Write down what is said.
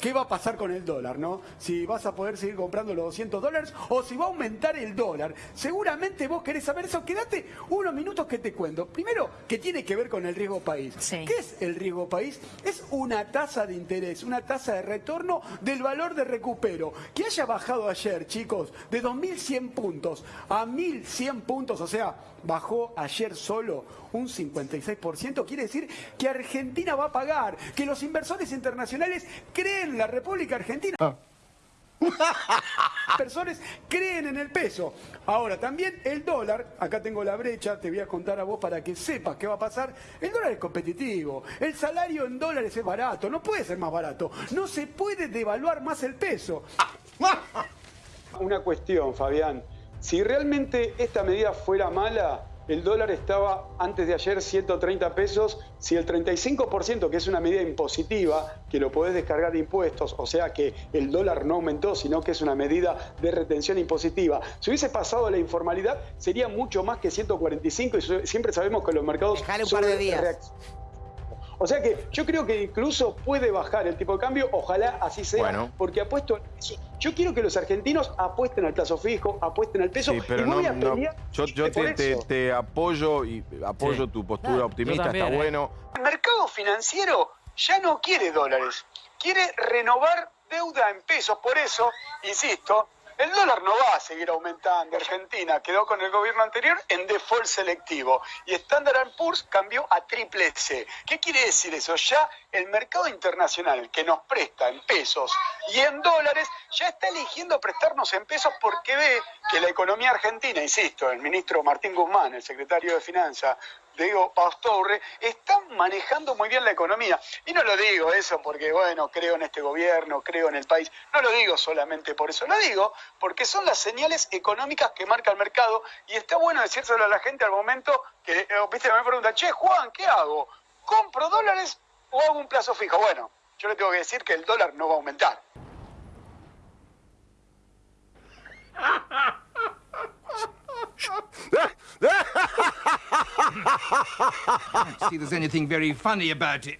qué va a pasar con el dólar, ¿no? Si vas a poder seguir comprando los 200 dólares o si va a aumentar el dólar. Seguramente vos querés saber eso. Quédate unos minutos que te cuento. Primero, que tiene que ver con el riesgo país. ¿Qué es el riesgo país? Es una tasa de interés, una tasa de retorno del valor de recupero. Que haya bajado ayer, chicos, de 2.100 puntos a 1.100 puntos, o sea, bajó ayer solo un 56%, quiere decir que Argentina va a pagar, que los inversores internacionales creen en la República Argentina. Ah. Inversores creen en el peso. Ahora, también el dólar, acá tengo la brecha, te voy a contar a vos para que sepas qué va a pasar. El dólar es competitivo, el salario en dólares es barato, no puede ser más barato, no se puede devaluar más el peso. Una cuestión, Fabián. Si realmente esta medida fuera mala, el dólar estaba antes de ayer 130 pesos. Si el 35%, que es una medida impositiva, que lo podés descargar de impuestos, o sea que el dólar no aumentó, sino que es una medida de retención impositiva, si hubiese pasado la informalidad, sería mucho más que 145 y siempre sabemos que los mercados... Dejale un par de días. O sea que yo creo que incluso puede bajar el tipo de cambio, ojalá así sea, porque apuesto Yo quiero que los argentinos apuesten al plazo fijo, apuesten al peso. Sí, pero no, Yo, te, apoyo y apoyo tu postura optimista, está bueno. El mercado financiero ya no quiere dólares, quiere renovar deuda en pesos. Por eso, insisto, el dólar no va a seguir aumentando. Argentina quedó con el gobierno anterior en default selectivo y Standard Poor's cambió a triple C. ¿Qué quiere decir eso? Ya el mercado internacional que nos presta en pesos y en dólares ya está eligiendo prestarnos en pesos porque ve que la economía argentina, insisto, el ministro Martín Guzmán, el secretario de Finanzas, Diego Pastorre, están manejando muy bien la economía. Y no lo digo eso porque, bueno, creo en este gobierno, creo en el país. No lo digo solamente por eso, lo digo porque son las señales económicas que marca el mercado y está bueno decírselo a la gente al momento que, eh, viste, me preguntan, che, Juan, ¿qué hago? ¿Compro dólares o hago un plazo fijo? Bueno, yo le tengo que decir que el dólar no va a aumentar. see there's anything very funny about it.